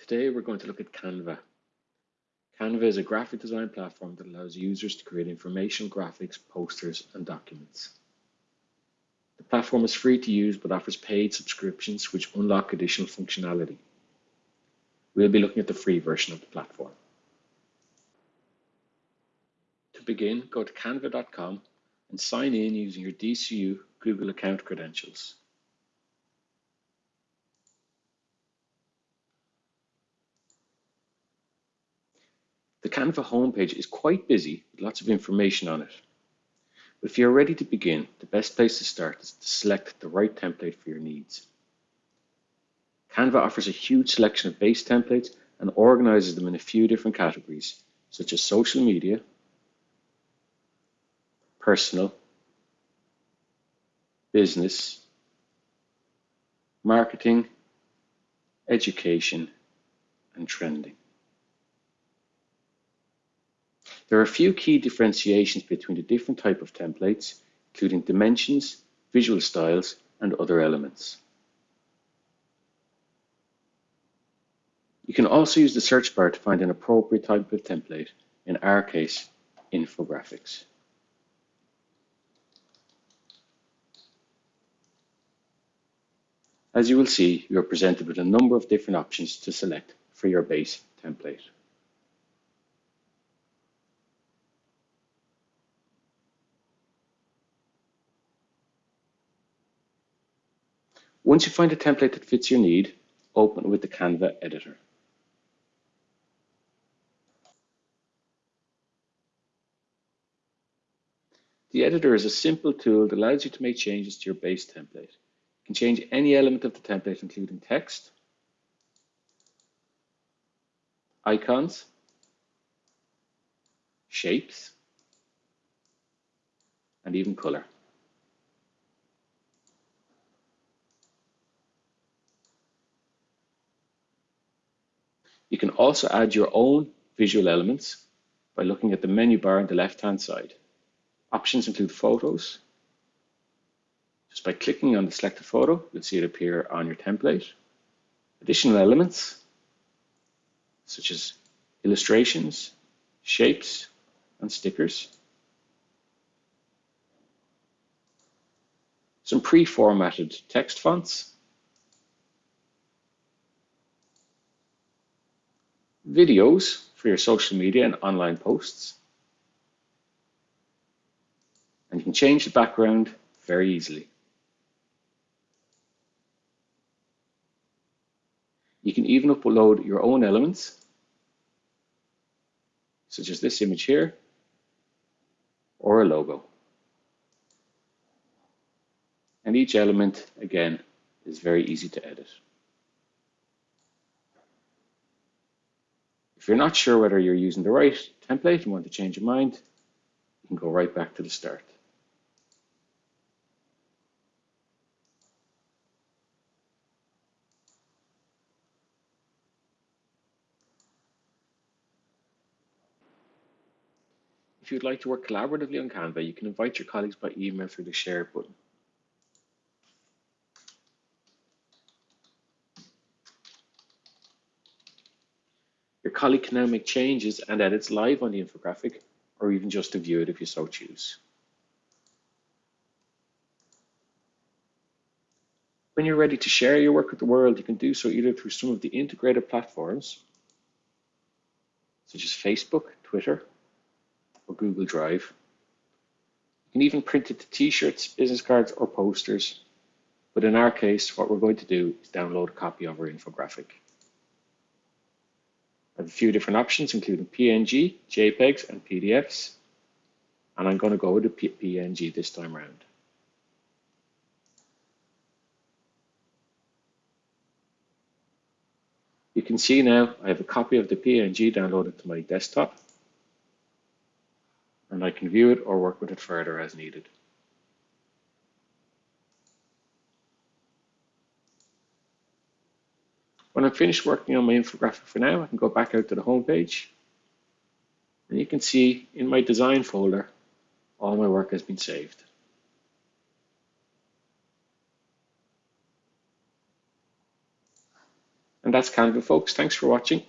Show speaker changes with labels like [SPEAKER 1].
[SPEAKER 1] Today we're going to look at Canva. Canva is a graphic design platform that allows users to create informational graphics, posters, and documents. The platform is free to use but offers paid subscriptions which unlock additional functionality. We'll be looking at the free version of the platform. To begin, go to canva.com and sign in using your DCU Google account credentials. The Canva homepage is quite busy with lots of information on it. But if you're ready to begin, the best place to start is to select the right template for your needs. Canva offers a huge selection of base templates and organizes them in a few different categories, such as social media, personal, business, marketing, education, and trending. There are a few key differentiations between the different type of templates, including dimensions, visual styles, and other elements. You can also use the search bar to find an appropriate type of template, in our case, infographics. As you will see, you are presented with a number of different options to select for your base template. Once you find a template that fits your need, open with the Canva editor. The editor is a simple tool that allows you to make changes to your base template. You can change any element of the template, including text, icons, shapes, and even color. You can also add your own visual elements by looking at the menu bar on the left-hand side. Options include photos. Just by clicking on the selected photo, you'll see it appear on your template. Additional elements, such as illustrations, shapes, and stickers. Some pre-formatted text fonts videos for your social media and online posts. And you can change the background very easily. You can even upload your own elements, such as this image here, or a logo. And each element, again, is very easy to edit. You're not sure whether you're using the right template and want to change your mind, you can go right back to the start. If you'd like to work collaboratively on Canva, you can invite your colleagues by email through the share button. Now make changes and edits live on the infographic, or even just to view it if you so choose. When you're ready to share your work with the world, you can do so either through some of the integrated platforms, such as Facebook, Twitter, or Google Drive. You can even print it to t-shirts, business cards, or posters. But in our case, what we're going to do is download a copy of our infographic have a few different options, including PNG, JPEGs, and PDFs. And I'm going to go with the PNG this time around. You can see now I have a copy of the PNG downloaded to my desktop. And I can view it or work with it further as needed. When I'm finished working on my infographic for now, I can go back out to the home page. And you can see in my design folder, all my work has been saved. And that's Canva, folks. Thanks for watching.